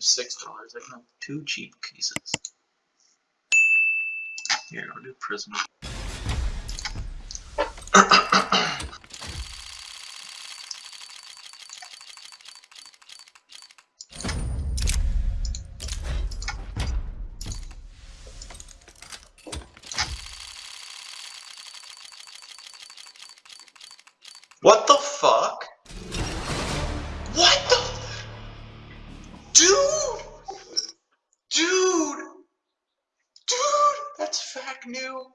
six dollars. I can have two cheap cases. Here, I'll do Prisma. What the fuck? That's fact new.